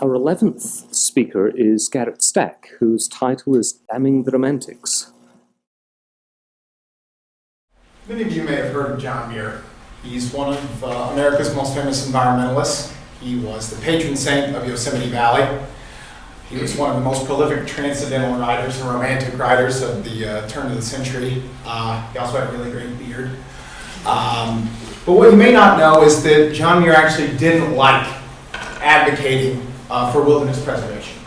Our 11th speaker is Garrett Stack, whose title is Damning the Romantics. Many of you may have heard of John Muir. He's one of uh, America's most famous environmentalists. He was the patron saint of Yosemite Valley. He was one of the most prolific transcendental writers and romantic writers of the uh, turn of the century. Uh, he also had a really great beard. Um, but what you may not know is that John Muir actually didn't like advocating uh, for wilderness preservation.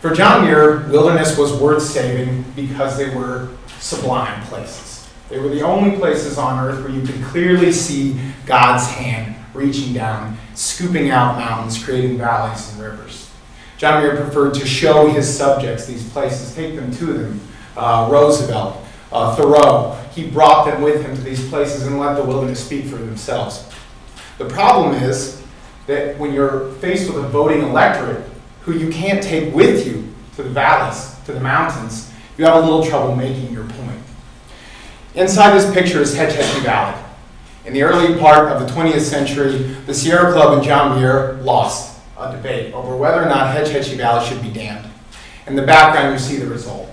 For John Muir, wilderness was worth saving because they were sublime places. They were the only places on earth where you could clearly see God's hand reaching down, scooping out mountains, creating valleys and rivers. John Muir preferred to show his subjects these places, take them to them. Uh, Roosevelt, uh, Thoreau, he brought them with him to these places and let the wilderness speak for themselves. The problem is that when you're faced with a voting electorate who you can't take with you to the valleys, to the mountains, you have a little trouble making your point. Inside this picture is Hetch Hetchy Valley. In the early part of the 20th century, the Sierra Club and John Muir lost a debate over whether or not Hetch Hetchy Valley should be dammed. In the background, you see the result.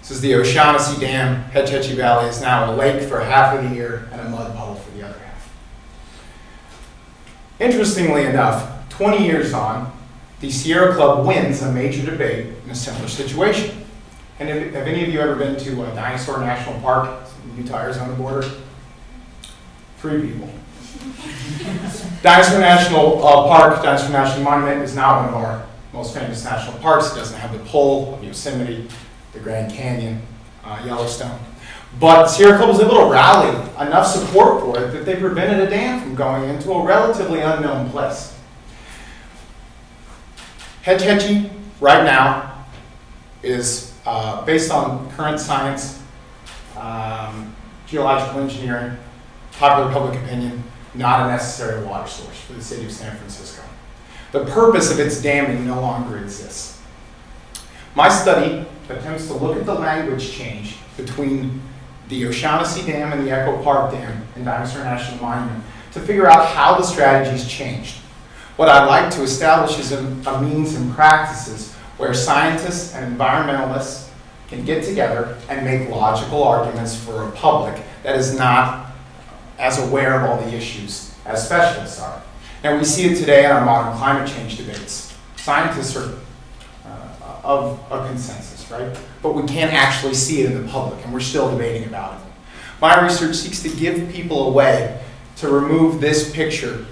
This is the O'Shaughnessy Dam. Hetch Hetchy Valley is now a lake for half of the year and a mud puddle for the other half. Interestingly enough, 20 years on, the Sierra Club wins a major debate in a similar situation. And have, have any of you ever been to uh, Dinosaur National Park, Utah Arizona border? Three people. Dinosaur National uh, Park, Dinosaur National Monument is not one of our most famous national parks. It doesn't have the pole of Yosemite, the Grand Canyon, uh, Yellowstone. But Sierra Club was able to rally enough support for it that they prevented a dam from going into a relatively unknown place. Hetch Hetchy, right now, is uh, based on current science, um, geological engineering, popular public opinion, not a necessary water source for the city of San Francisco. The purpose of its damming no longer exists. My study attempts to look at the language change between the O'Shaughnessy Dam and the Echo Park Dam in Dinosaur National Monument to figure out how the strategies changed. What I'd like to establish is a, a means and practices where scientists and environmentalists can get together and make logical arguments for a public that is not as aware of all the issues as specialists are. And we see it today in our modern climate change debates. Scientists are of a consensus, right? But we can't actually see it in the public, and we're still debating about it. My research seeks to give people a way to remove this picture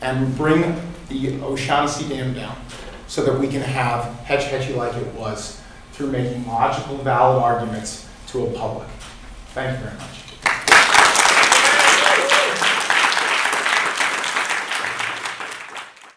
and bring the O'Shaughnessy Dam down so that we can have Hetch Hetchy like it was through making logical, valid arguments to a public. Thank you very much.